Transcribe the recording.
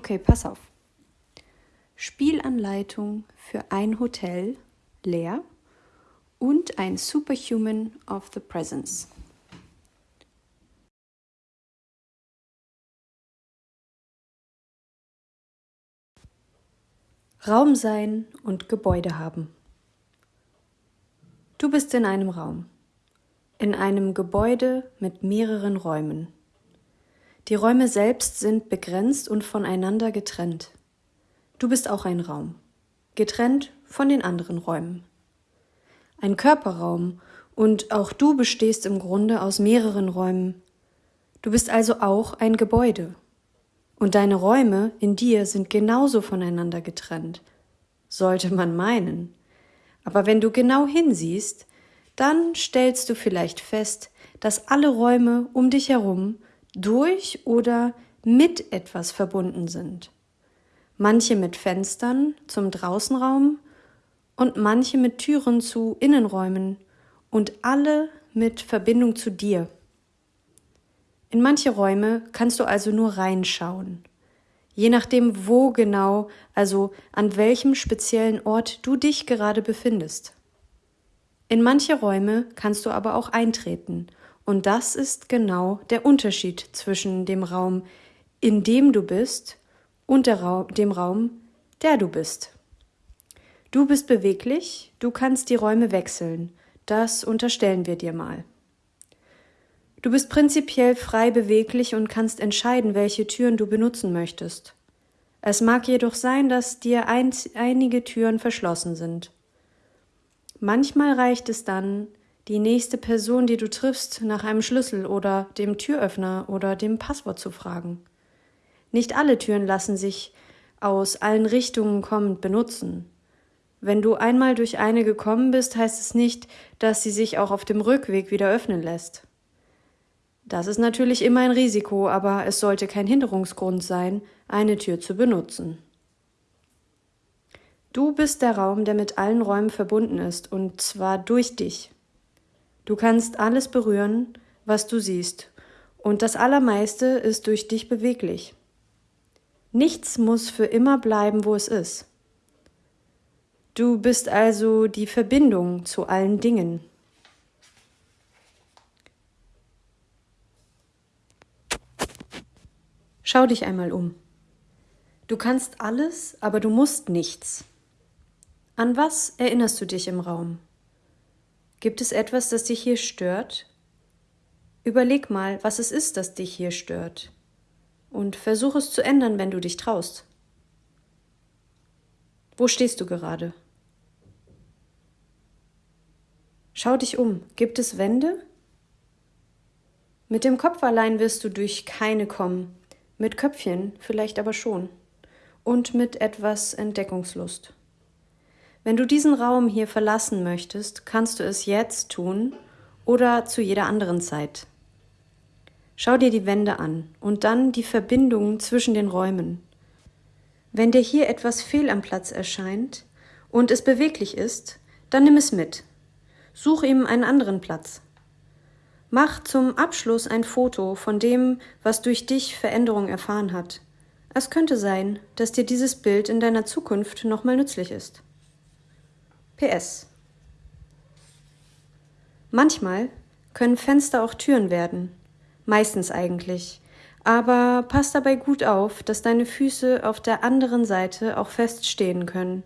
Okay, pass auf. Spielanleitung für ein Hotel, leer, und ein Superhuman of the Presence. Raum sein und Gebäude haben. Du bist in einem Raum, in einem Gebäude mit mehreren Räumen. Die Räume selbst sind begrenzt und voneinander getrennt. Du bist auch ein Raum, getrennt von den anderen Räumen. Ein Körperraum, und auch du bestehst im Grunde aus mehreren Räumen. Du bist also auch ein Gebäude. Und deine Räume in dir sind genauso voneinander getrennt. Sollte man meinen. Aber wenn du genau hinsiehst, dann stellst du vielleicht fest, dass alle Räume um dich herum durch oder mit etwas verbunden sind. Manche mit Fenstern zum Draußenraum und manche mit Türen zu Innenräumen und alle mit Verbindung zu dir. In manche Räume kannst du also nur reinschauen. Je nachdem, wo genau, also an welchem speziellen Ort du dich gerade befindest. In manche Räume kannst du aber auch eintreten, und das ist genau der Unterschied zwischen dem Raum, in dem du bist, und Ra dem Raum, der du bist. Du bist beweglich, du kannst die Räume wechseln, das unterstellen wir dir mal. Du bist prinzipiell frei beweglich und kannst entscheiden, welche Türen du benutzen möchtest. Es mag jedoch sein, dass dir ein, einige Türen verschlossen sind. Manchmal reicht es dann, die nächste Person, die du triffst, nach einem Schlüssel oder dem Türöffner oder dem Passwort zu fragen. Nicht alle Türen lassen sich aus allen Richtungen kommend benutzen. Wenn du einmal durch eine gekommen bist, heißt es nicht, dass sie sich auch auf dem Rückweg wieder öffnen lässt. Das ist natürlich immer ein Risiko, aber es sollte kein Hinderungsgrund sein, eine Tür zu benutzen. Du bist der Raum, der mit allen Räumen verbunden ist, und zwar durch dich. Du kannst alles berühren, was du siehst, und das Allermeiste ist durch dich beweglich. Nichts muss für immer bleiben, wo es ist. Du bist also die Verbindung zu allen Dingen. Schau dich einmal um. Du kannst alles, aber du musst nichts. An was erinnerst du dich im Raum? Gibt es etwas, das dich hier stört? Überleg mal, was es ist, das dich hier stört. Und versuch es zu ändern, wenn du dich traust. Wo stehst du gerade? Schau dich um. Gibt es Wände? Mit dem Kopf allein wirst du durch keine kommen. Mit Köpfchen vielleicht aber schon. Und mit etwas Entdeckungslust. Wenn du diesen Raum hier verlassen möchtest, kannst du es jetzt tun oder zu jeder anderen Zeit. Schau dir die Wände an und dann die Verbindungen zwischen den Räumen. Wenn dir hier etwas fehl am Platz erscheint und es beweglich ist, dann nimm es mit. Such ihm einen anderen Platz. Mach zum Abschluss ein Foto von dem, was durch dich Veränderung erfahren hat. Es könnte sein, dass dir dieses Bild in deiner Zukunft nochmal nützlich ist. PS. Manchmal können Fenster auch Türen werden. Meistens eigentlich. Aber pass dabei gut auf, dass deine Füße auf der anderen Seite auch fest stehen können.